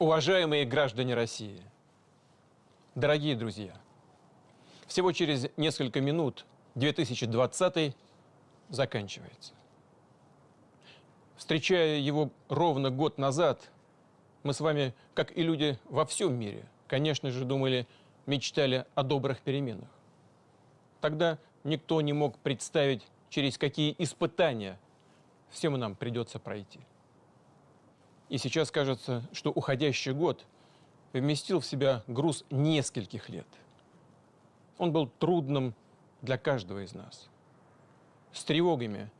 Уважаемые граждане России, дорогие друзья, всего через несколько минут 2020 заканчивается. Встречая его ровно год назад, мы с вами, как и люди во всем мире, конечно же, думали, мечтали о добрых переменах. Тогда никто не мог представить, через какие испытания всем нам придется пройти. И сейчас кажется, что уходящий год вместил в себя груз нескольких лет. Он был трудным для каждого из нас, с тревогами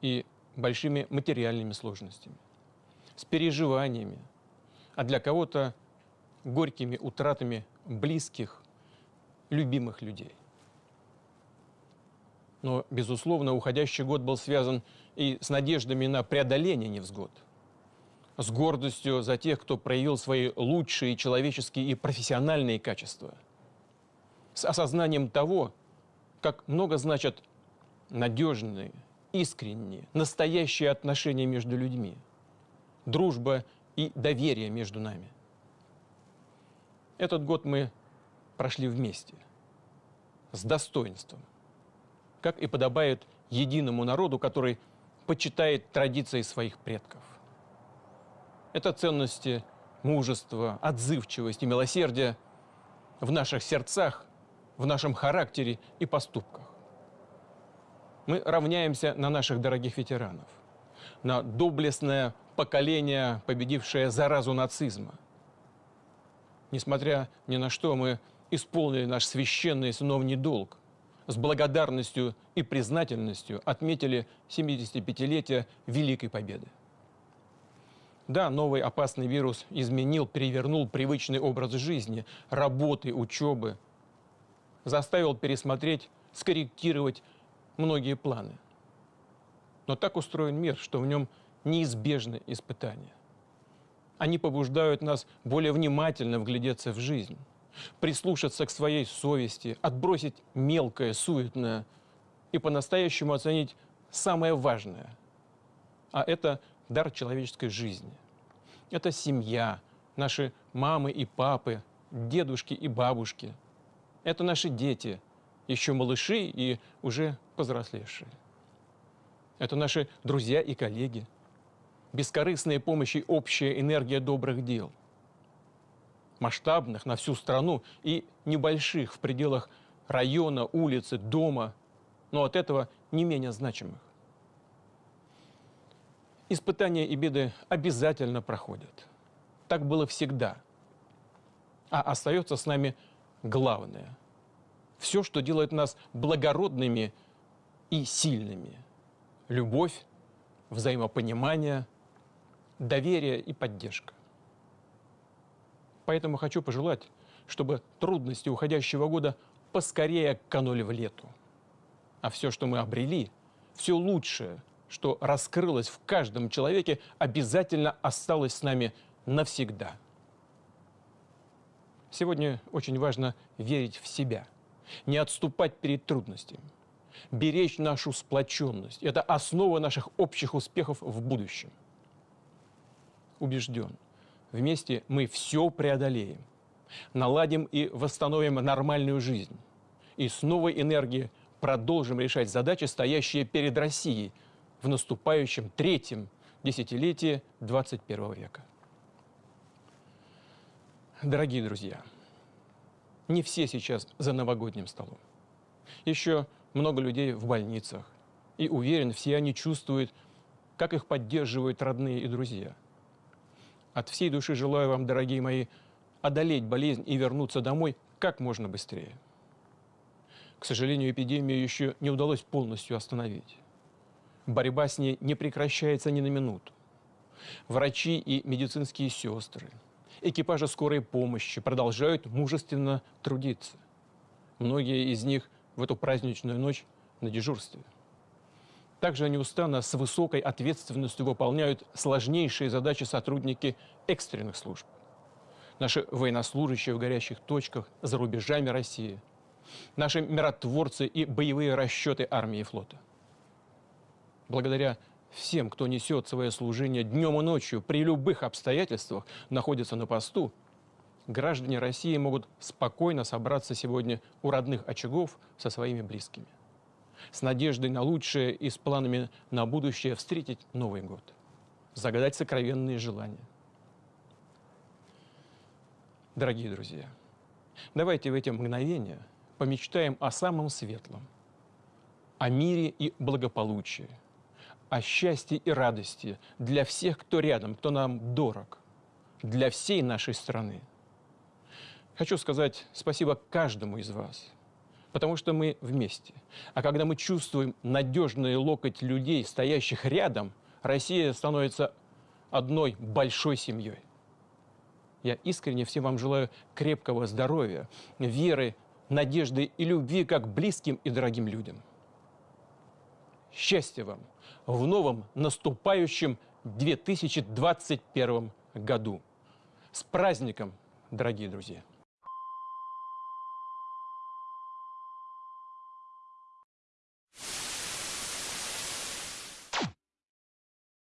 и большими материальными сложностями, с переживаниями, а для кого-то горькими утратами близких, любимых людей. Но, безусловно, уходящий год был связан и с надеждами на преодоление невзгод, с гордостью за тех, кто проявил свои лучшие человеческие и профессиональные качества, с осознанием того, как много значат надежные, искренние, настоящие отношения между людьми, дружба и доверие между нами. Этот год мы прошли вместе, с достоинством, как и подобает единому народу, который почитает традиции своих предков. Это ценности мужества, отзывчивости, милосердия в наших сердцах, в нашем характере и поступках. Мы равняемся на наших дорогих ветеранов, на доблестное поколение, победившее заразу нацизма – Несмотря ни на что, мы исполнили наш священный сыновний долг. С благодарностью и признательностью отметили 75-летие Великой Победы. Да, новый опасный вирус изменил, перевернул привычный образ жизни, работы, учебы, заставил пересмотреть, скорректировать многие планы. Но так устроен мир, что в нем неизбежны испытания. Они побуждают нас более внимательно вглядеться в жизнь, прислушаться к своей совести, отбросить мелкое, суетное и по-настоящему оценить самое важное. А это дар человеческой жизни. Это семья, наши мамы и папы, дедушки и бабушки. Это наши дети, еще малыши и уже повзрослевшие. Это наши друзья и коллеги – бескорыстная помощь и общая энергия добрых дел. Масштабных на всю страну и небольших в пределах района, улицы, дома, но от этого не менее значимых. Испытания и беды обязательно проходят. Так было всегда. А остается с нами главное. Все, что делает нас благородными и сильными. Любовь, взаимопонимание – доверие и поддержка. Поэтому хочу пожелать, чтобы трудности уходящего года поскорее канули в лету. А все, что мы обрели, все лучшее, что раскрылось в каждом человеке, обязательно осталось с нами навсегда. Сегодня очень важно верить в себя, не отступать перед трудностями, беречь нашу сплоченность. Это основа наших общих успехов в будущем убежден, вместе мы все преодолеем, наладим и восстановим нормальную жизнь. И с новой энергией продолжим решать задачи, стоящие перед Россией в наступающем третьем десятилетии 21 века. Дорогие друзья, не все сейчас за новогодним столом. Еще много людей в больницах. И уверен, все они чувствуют, как их поддерживают родные и друзья – от всей души желаю вам, дорогие мои, одолеть болезнь и вернуться домой как можно быстрее. К сожалению, эпидемию еще не удалось полностью остановить. Борьба с ней не прекращается ни на минуту. Врачи и медицинские сестры, экипажи скорой помощи продолжают мужественно трудиться. Многие из них в эту праздничную ночь на дежурстве. Также неустанно с высокой ответственностью выполняют сложнейшие задачи сотрудники экстренных служб. Наши военнослужащие в горящих точках за рубежами России. Наши миротворцы и боевые расчеты армии и флота. Благодаря всем, кто несет свое служение днем и ночью, при любых обстоятельствах находится на посту, граждане России могут спокойно собраться сегодня у родных очагов со своими близкими. С надеждой на лучшее и с планами на будущее встретить Новый год. Загадать сокровенные желания. Дорогие друзья, давайте в эти мгновения помечтаем о самом светлом, о мире и благополучии, о счастье и радости для всех, кто рядом, кто нам дорог, для всей нашей страны. Хочу сказать спасибо каждому из вас, потому что мы вместе. А когда мы чувствуем надежный локоть людей, стоящих рядом, Россия становится одной большой семьей. Я искренне всем вам желаю крепкого здоровья, веры, надежды и любви как близким и дорогим людям. Счастья вам в новом наступающем 2021 году. С праздником, дорогие друзья!